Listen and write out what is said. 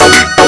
कान्हा